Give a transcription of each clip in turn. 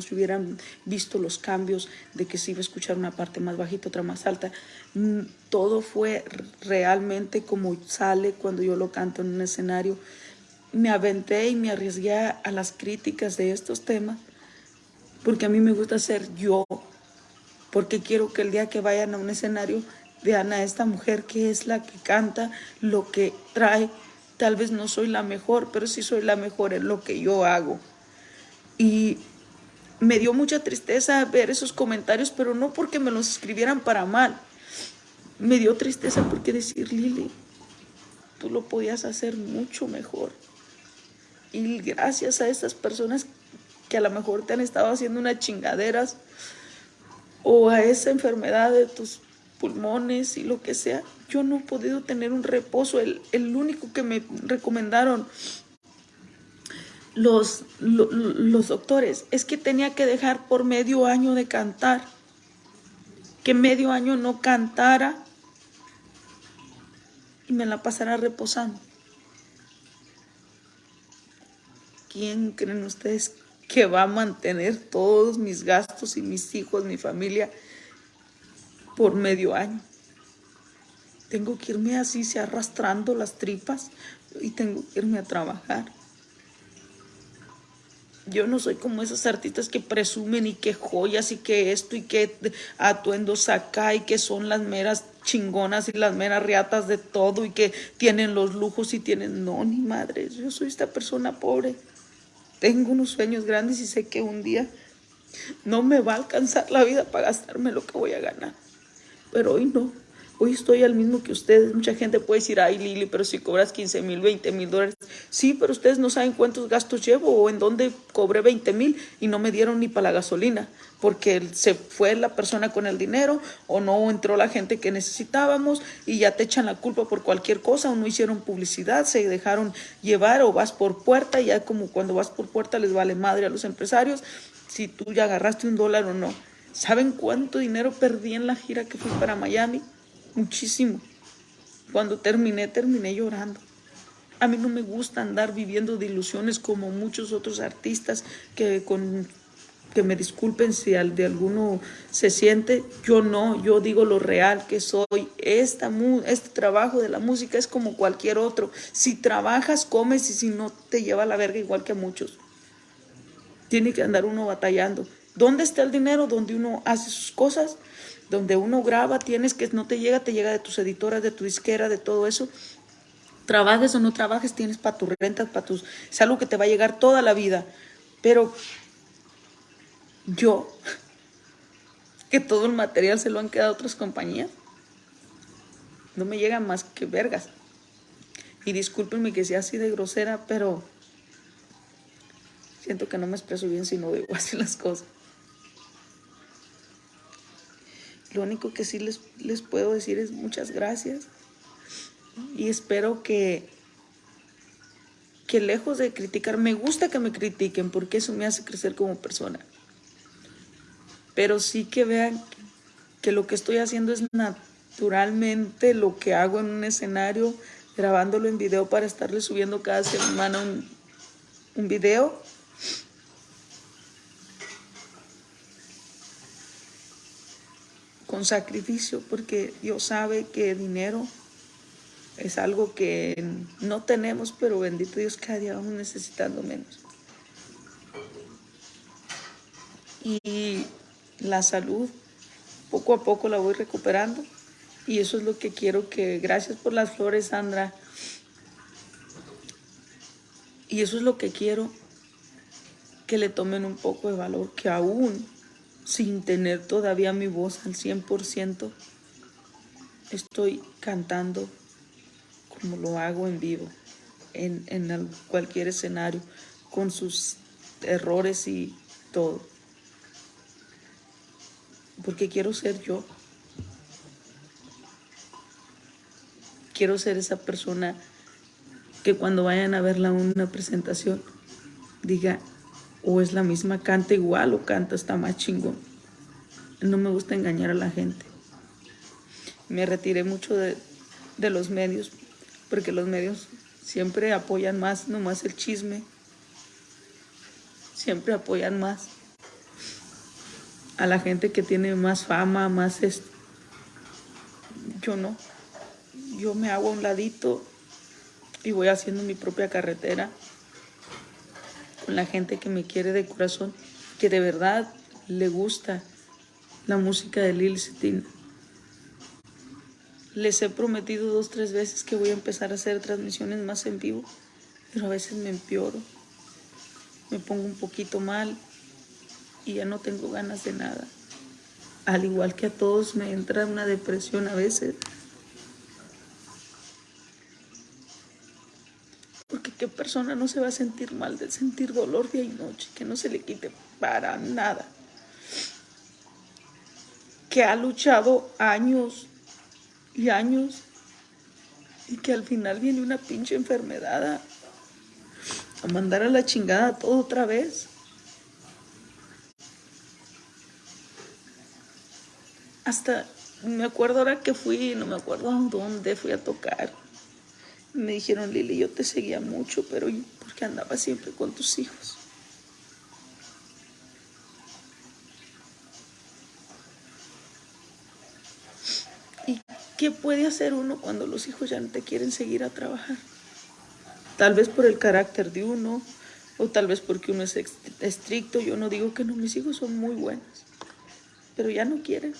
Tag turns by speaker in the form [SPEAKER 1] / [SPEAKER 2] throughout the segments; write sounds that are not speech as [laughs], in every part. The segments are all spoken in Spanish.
[SPEAKER 1] si hubieran visto los cambios de que se iba a escuchar una parte más bajita, otra más alta. Mm, todo fue realmente como sale cuando yo lo canto en un escenario. Me aventé y me arriesgué a las críticas de estos temas porque a mí me gusta ser yo, porque quiero que el día que vayan a un escenario vean a esta mujer que es la que canta, lo que trae. Tal vez no soy la mejor, pero sí soy la mejor en lo que yo hago. Y me dio mucha tristeza ver esos comentarios, pero no porque me los escribieran para mal. Me dio tristeza porque decir, Lili, tú lo podías hacer mucho mejor. Y gracias a esas personas que a lo mejor te han estado haciendo unas chingaderas o a esa enfermedad de tus pulmones y lo que sea, yo no he podido tener un reposo. El, el único que me recomendaron los, los, doctores es que tenía que dejar por medio año de cantar, que medio año no cantara y me la pasara reposando. ¿Quién creen ustedes que va a mantener todos mis gastos y mis hijos, mi familia, por medio año? Tengo que irme así, se arrastrando las tripas y tengo que irme a trabajar. Yo no soy como esas artistas que presumen y que joyas y que esto y que atuendos acá y que son las meras chingonas y las meras riatas de todo y que tienen los lujos y tienen... No, ni madre, yo soy esta persona pobre. Tengo unos sueños grandes y sé que un día no me va a alcanzar la vida para gastarme lo que voy a ganar. Pero hoy no. Hoy estoy al mismo que ustedes. Mucha gente puede decir, ay Lili, pero si cobras 15 mil, 20 mil dólares. Sí, pero ustedes no saben cuántos gastos llevo o en dónde cobré 20 mil y no me dieron ni para la gasolina porque se fue la persona con el dinero o no entró la gente que necesitábamos y ya te echan la culpa por cualquier cosa o no hicieron publicidad, se dejaron llevar o vas por puerta y ya como cuando vas por puerta les vale madre a los empresarios si tú ya agarraste un dólar o no. ¿Saben cuánto dinero perdí en la gira que fui para Miami? muchísimo. Cuando terminé, terminé llorando. A mí no me gusta andar viviendo de ilusiones como muchos otros artistas que con que me disculpen si al de alguno se siente, yo no, yo digo lo real que soy. Esta, este trabajo de la música es como cualquier otro. Si trabajas, comes y si no, te lleva a la verga igual que muchos. Tiene que andar uno batallando. ¿Dónde está el dinero? Donde uno hace sus cosas donde uno graba, tienes que no te llega, te llega de tus editoras, de tu disquera, de todo eso. Trabajes o no trabajes, tienes para tus rentas, para tus... Es algo que te va a llegar toda la vida. Pero yo, [laughs] que todo el material se lo han quedado otras compañías, no me llega más que vergas. Y discúlpenme que sea así de grosera, pero siento que no me expreso bien si no digo [laughs] así las cosas. Lo único que sí les, les puedo decir es muchas gracias y espero que, que lejos de criticar, me gusta que me critiquen porque eso me hace crecer como persona. Pero sí que vean que lo que estoy haciendo es naturalmente lo que hago en un escenario, grabándolo en video para estarle subiendo cada semana un, un video con sacrificio, porque Dios sabe que dinero es algo que no tenemos, pero bendito Dios, cada día vamos necesitando menos. Y la salud, poco a poco la voy recuperando. Y eso es lo que quiero que, gracias por las flores, Sandra. Y eso es lo que quiero que le tomen un poco de valor, que aún sin tener todavía mi voz al 100%, estoy cantando como lo hago en vivo, en, en cualquier escenario, con sus errores y todo. Porque quiero ser yo. Quiero ser esa persona que cuando vayan a verla una presentación diga, o es la misma, canta igual o canta hasta más chingón. No me gusta engañar a la gente. Me retiré mucho de, de los medios porque los medios siempre apoyan más, nomás el chisme. Siempre apoyan más a la gente que tiene más fama, más esto. Yo no. Yo me hago a un ladito y voy haciendo mi propia carretera con la gente que me quiere de corazón, que de verdad le gusta la música de Lil Cetina. Les he prometido dos, tres veces que voy a empezar a hacer transmisiones más en vivo, pero a veces me empeoro, me pongo un poquito mal y ya no tengo ganas de nada. Al igual que a todos me entra una depresión a veces. Porque qué persona no se va a sentir mal de sentir dolor día y noche, que no se le quite para nada. Que ha luchado años y años y que al final viene una pinche enfermedad a, mandar a la chingada todo otra vez. Hasta me acuerdo ahora que fui, no me acuerdo a dónde fui a tocar. Me dijeron, Lili, yo te seguía mucho, pero porque andaba siempre con tus hijos. ¿Qué puede hacer uno cuando los hijos ya no te quieren seguir a trabajar? Tal vez por el carácter de uno, o tal vez porque uno es estricto. Yo no digo que no, mis hijos son muy buenos, pero ya no quieren.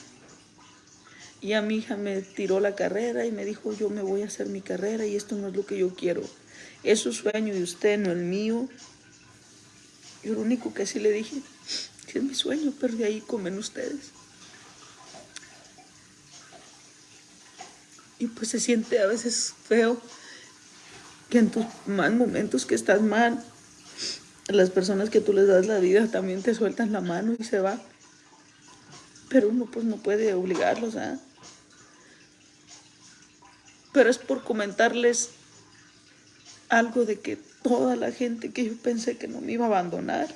[SPEAKER 1] Y a mi hija me tiró la carrera y me dijo, yo me voy a hacer mi carrera y esto no es lo que yo quiero. Es su sueño de usted, no el mío. Yo lo único que sí le dije, es mi sueño, pero de ahí comen ustedes. Y pues se siente a veces feo que en tus mal momentos que estás mal, las personas que tú les das la vida también te sueltan la mano y se van. Pero uno pues no puede obligarlos, ¿ah? Pero es por comentarles algo de que toda la gente que yo pensé que no me iba a abandonar,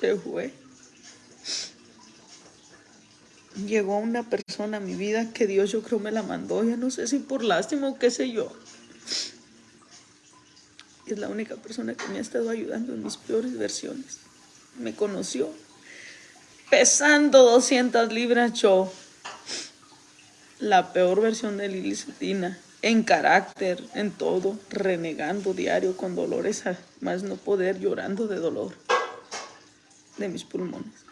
[SPEAKER 1] se fue llegó una persona a mi vida que Dios yo creo me la mandó, ya no sé si por lástima o qué sé yo. Es la única persona que me ha estado ayudando en mis peores versiones. Me conoció pesando 200 libras yo. La peor versión de Lili Cetina, en carácter, en todo, renegando diario con dolores más no poder, llorando de dolor de mis pulmones.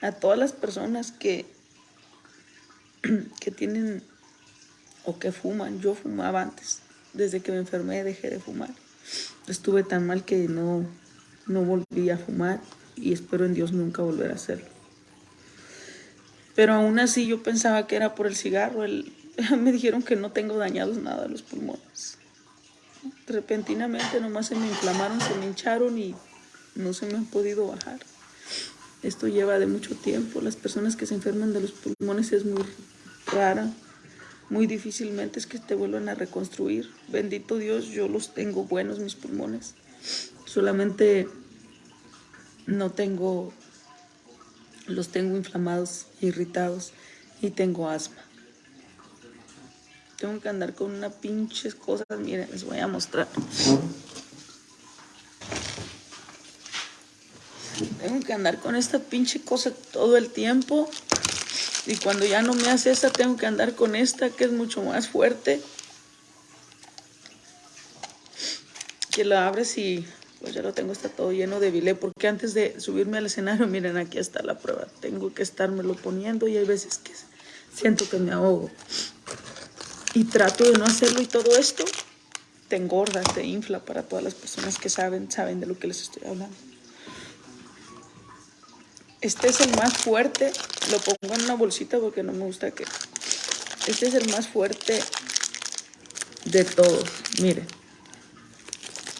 [SPEAKER 1] A todas las personas que [clears throat] que tienen o que fuman. Yo fumaba antes. Desde que me enfermé dejé de fumar. Estuve tan mal que no, no volví a fumar y espero en Dios nunca volver a hacerlo. Pero aún así yo pensaba que era por el cigarro. El, [laughs] me dijeron que no tengo dañados nada los pulmones. Repentinamente nomás se me inflamaron, se me hincharon y no se me han podido bajar. Esto lleva de mucho tiempo. Las personas que se enferman de los pulmones es muy rara. Muy difícilmente es que te vuelvan a reconstruir. Bendito Dios, yo los tengo buenos, mis pulmones. Solamente no tengo, los tengo inflamados, irritados y tengo asma. Tengo que andar con una pinches cosas, miren, les voy a mostrar. Tengo que andar con esta pinche cosa todo el tiempo. Y cuando ya no me hace esa, tengo que andar con esta que es mucho más fuerte. Que la abres y pues ya lo tengo, está todo lleno de bilé. Porque antes de subirme al escenario, [laughs] miren, aquí está la prueba. Tengo que estármelo poniendo y hay veces que siento que me ahogo. Y trato de no hacerlo y todo esto te engorda, te infla para todas las personas que saben, saben de lo que les estoy hablando. Este es el más fuerte. Lo pongo en una bolsita porque no me gusta que... Este es el más fuerte de todos. Miren.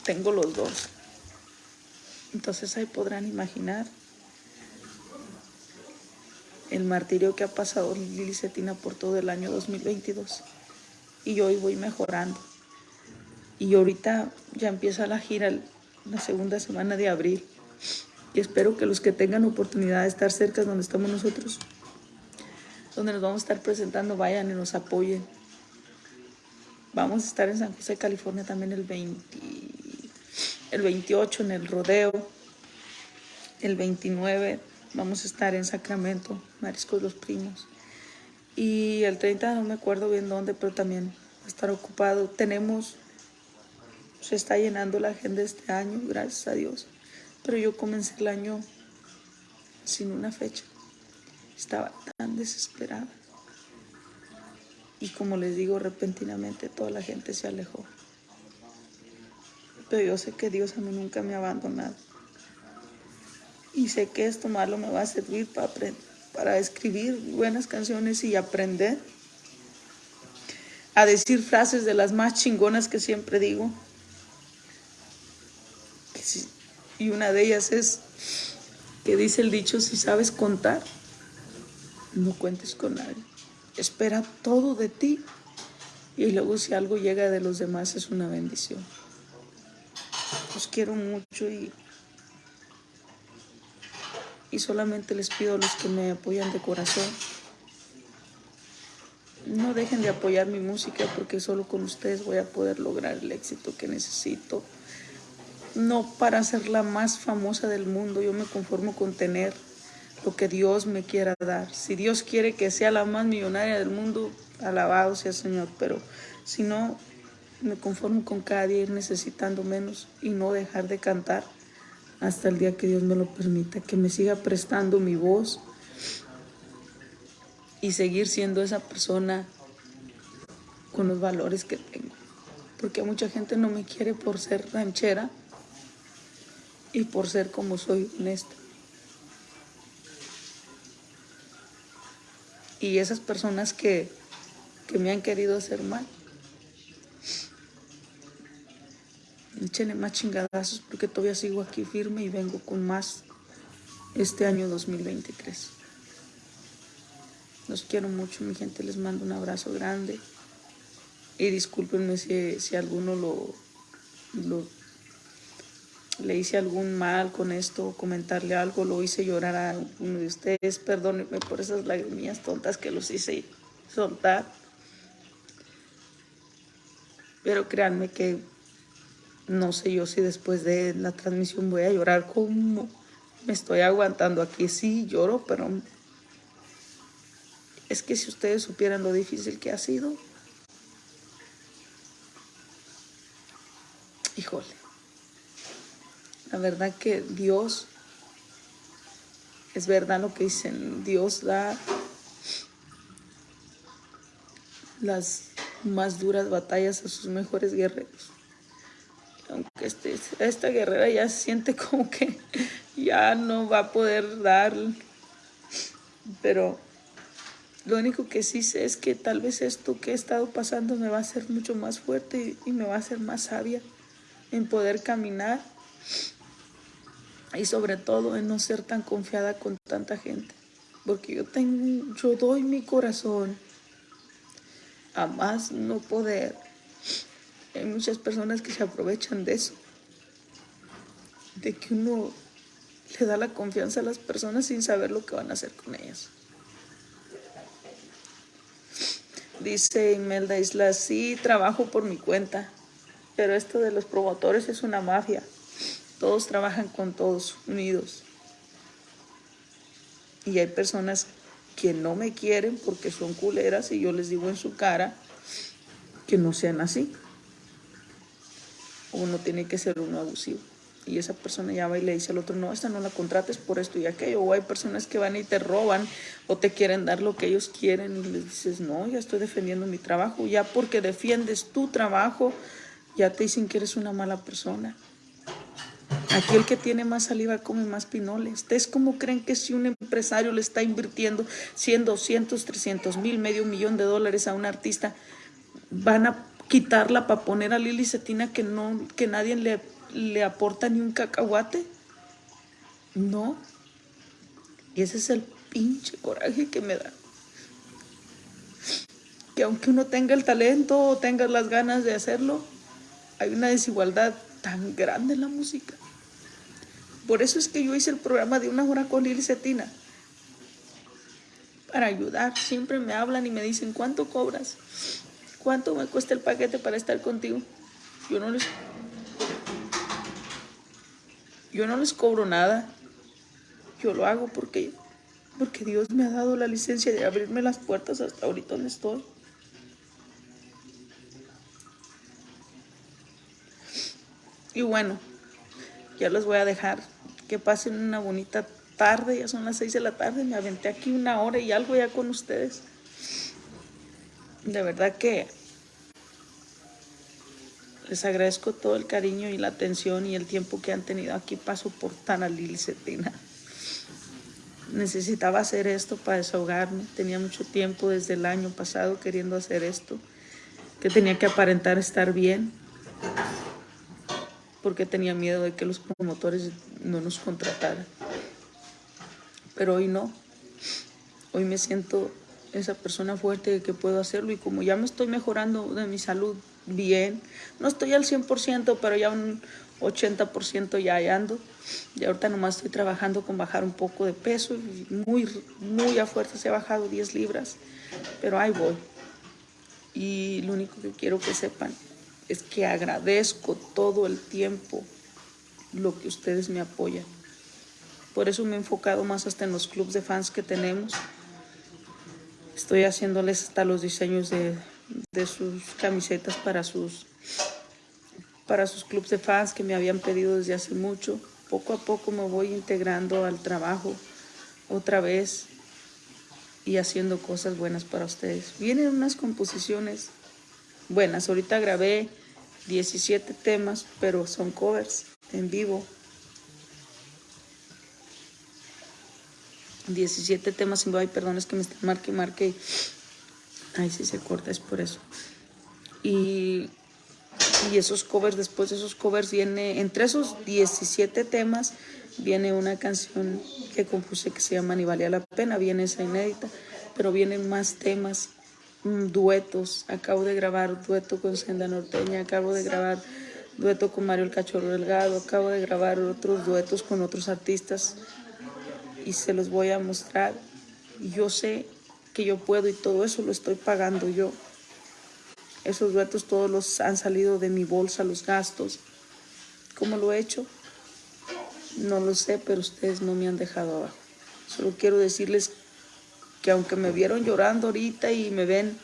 [SPEAKER 1] Tengo los dos. Entonces ahí podrán imaginar el martirio que ha pasado Lili Cetina por todo el año 2022. Y hoy voy mejorando. Y ahorita ya empieza la gira la segunda semana de abril y espero que los que tengan oportunidad de estar cerca de donde estamos nosotros, donde nos vamos a estar presentando, vayan y nos apoyen. Vamos a estar en San José, California también el, 20, el 28 en el rodeo. el 29 vamos a estar en Sacramento, Mariscos los Primos. Y el 30 no me acuerdo bien dónde, pero también va a estar ocupado. Tenemos, se está llenando la agenda este año, gracias a Dios. Pero yo comencé el año sin una fecha. Estaba tan desesperada. Y como les digo, repentinamente toda la gente se alejó. Pero yo sé que Dios a mí nunca me ha abandonado. Y sé que esto malo me va a servir para, para escribir buenas canciones y aprender a decir frases de las más chingonas que siempre digo. Y una de ellas es que dice el dicho, si sabes contar, no cuentes con nadie. Espera todo de ti y luego si algo llega de los demás es una bendición. Los quiero mucho y, y solamente les pido a los que me apoyan de corazón, no dejen de apoyar mi música porque solo con ustedes voy a poder lograr el éxito que necesito. No para ser la más famosa del mundo, yo me conformo con tener lo que Dios me quiera dar. Si Dios quiere que sea la más millonaria del mundo, alabado sea Señor, pero si no, me conformo con cada día ir necesitando menos y no dejar de cantar hasta el día que Dios me lo permita, que me siga prestando mi voz y seguir siendo esa persona con los valores que tengo. Porque mucha gente no me quiere por ser ranchera y por ser como soy honesta. Y esas personas que, que me han querido hacer mal, Échenle más chingadazos porque todavía sigo aquí firme y vengo con más este año 2023. Los quiero mucho, mi gente. Les mando un abrazo grande. Y discúlpenme si, si alguno lo, lo, le hice algún mal con esto, comentarle algo, lo hice llorar a uno de ustedes. Perdónenme por esas lagrimillas tontas que los hice soltar. Pero créanme que no sé yo si después de la transmisión voy a llorar como me estoy aguantando aquí. Sí, lloro, pero es que si ustedes supieran lo difícil que ha sido. Híjole. La verdad que Dios, es verdad lo que dicen, Dios da las más duras batallas a sus mejores guerreros. Aunque este, esta guerrera ya siente como que ya no va a poder dar, pero lo único que sí sé es que tal vez esto que he estado pasando me va a hacer mucho más fuerte y, me va a hacer más sabia en poder caminar y sobre todo en no ser tan confiada con tanta gente, porque yo tengo, yo doy mi corazón a más no poder hay muchas personas que se aprovechan de eso, de que uno le da la confianza a las personas sin saber lo que van a hacer con ellas. Dice Imelda Isla, sí, trabajo por mi cuenta, pero esto de los promotores es una mafia. Todos trabajan con todos, unidos. Y hay personas que no me quieren porque son culeras y yo les digo en su cara que no sean así uno tiene que ser uno abusivo. Y esa persona ya va y le dice al otro, no, esta no la contrates por esto y aquello. O hay personas que van y te roban o te quieren dar lo que ellos quieren y les dices, no, ya estoy defendiendo mi trabajo. Ya porque defiendes tu trabajo, ya te dicen que eres una mala persona. Aquí el que tiene más saliva come más pinoles. ¿Ustedes cómo creen que si un empresario le está invirtiendo 100, 200, 300 mil, medio millón de dólares a un artista, van a quitarla para poner a Lili Cetina que, no, que nadie le, le aporta ni un cacahuate. No. Y ese es el pinche coraje que me da. Que aunque uno tenga el talento o tenga las ganas de hacerlo, hay una desigualdad tan grande en la música. Por eso es que yo hice el programa de una hora con Lili Cetina. Para ayudar. Siempre me hablan y me dicen, ¿cuánto cobras? ¿Cuánto me cuesta el paquete para estar contigo? Yo no les, yo no les cobro nada. yo lo hago porque, porque Dios me ha dado la licencia de abrirme las puertas hasta ahorita donde estoy. Y bueno, ya los voy a dejar. Que pasen una bonita tarde, ya son las seis de la tarde, me aventé aquí una hora y algo ya con ustedes. De verdad que les agradezco todo el cariño y la atención y el tiempo que han tenido aquí para soportar a Lili Cetina. Necesitaba hacer esto para desahogarme. Tenía mucho tiempo desde el año pasado queriendo hacer esto. Que tenía que aparentar estar bien. Porque tenía miedo de que los promotores no nos contrataran pero hoy no. Hoy me siento esa persona fuerte que puedo hacerlo y como ya me estoy mejorando de mi salud bien, no estoy al 100%, pero ya un 80% ya ando. Y ahorita nomás estoy trabajando con bajar un poco de peso, muy, muy a fuerza ha bajado 10 libras, pero ahí voy. Y lo único que quiero que sepan es que agradezco todo el tiempo lo que ustedes me apoyan. Por eso me he enfocado más hasta en los clubs de fans que tenemos. Estoy haciéndoles hasta los diseños de, sus camisetas para sus, para sus clubs de fans que me habían pedido desde hace mucho. Poco a poco me voy integrando al trabajo otra vez y haciendo cosas buenas para ustedes. Vienen unas composiciones buenas. Ahorita grabé 17 temas, pero son covers en vivo. 17 temas y ay, perdón, es que me están marque marque. Ay, sí se corta, es por eso. Y, y esos covers, después de esos covers viene, entre esos 17 temas, viene una canción que compuse que se llama Ni valía la pena, viene esa inédita, pero vienen más temas, duetos. Acabo de grabar dueto con Senda Norteña, acabo de grabar dueto con Mario el Cachorro Delgado, acabo de grabar otros duetos con otros artistas y se los voy a mostrar. Yo sé que yo puedo y todo eso lo estoy pagando yo. Esos duetos todos los han salido de mi bolsa, los gastos. ¿Cómo lo he hecho? No lo sé, pero ustedes no me han dejado abajo. Solo quiero decirles que aunque me vieron llorando ahorita y me ven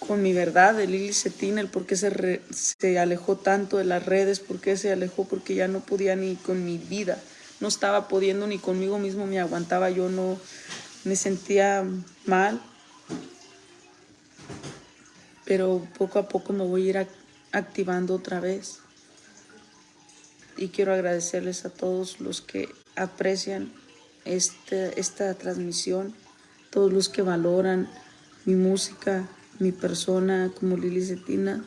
[SPEAKER 1] con mi verdad de Lili Cetina, el por qué se, se alejó tanto de las redes, por qué se alejó, porque ya no podía ni con mi vida no estaba pudiendo ni conmigo mismo me aguantaba, yo no me sentía mal. Pero poco a poco me voy a ir activando otra vez. Y quiero agradecerles a todos los que aprecian este, esta transmisión, todos los que valoran mi música, mi persona como Lili Cetina.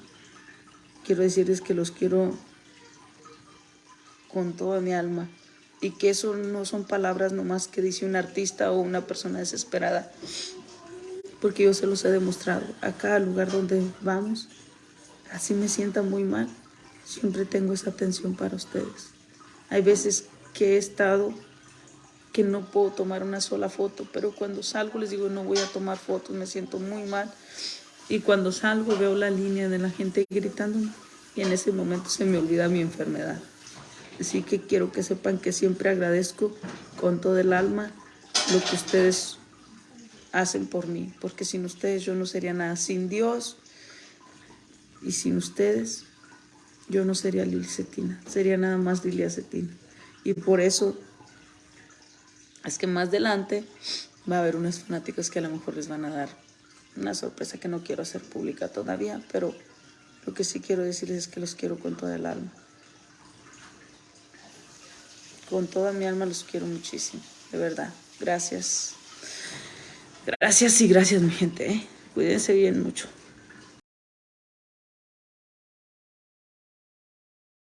[SPEAKER 1] Quiero decirles que los quiero con toda mi alma y que eso no son palabras nomás que dice un artista o una persona desesperada, porque yo se los he demostrado. A cada lugar donde vamos, así me sienta muy mal, siempre tengo esa atención para ustedes. Hay veces que he estado que no puedo tomar una sola foto, pero cuando salgo les digo no voy a tomar fotos, me siento muy mal. Y cuando salgo veo la línea de la gente gritando y en ese momento se me olvida mi enfermedad. Así que quiero que sepan que siempre agradezco con todo el alma lo que ustedes hacen por mí, porque sin ustedes yo no sería nada. Sin Dios y sin ustedes yo no sería Lili Cetina, sería nada más Lilia Cetina. Y por eso es que más adelante va a haber unos fanáticos que a lo mejor les van a dar una sorpresa que no quiero hacer pública todavía, pero lo que sí quiero decirles es que los quiero con todo el alma. Con toda mi alma los quiero muchísimo, de verdad. Gracias. Gracias y gracias mi gente. ¿eh? Cuídense bien mucho.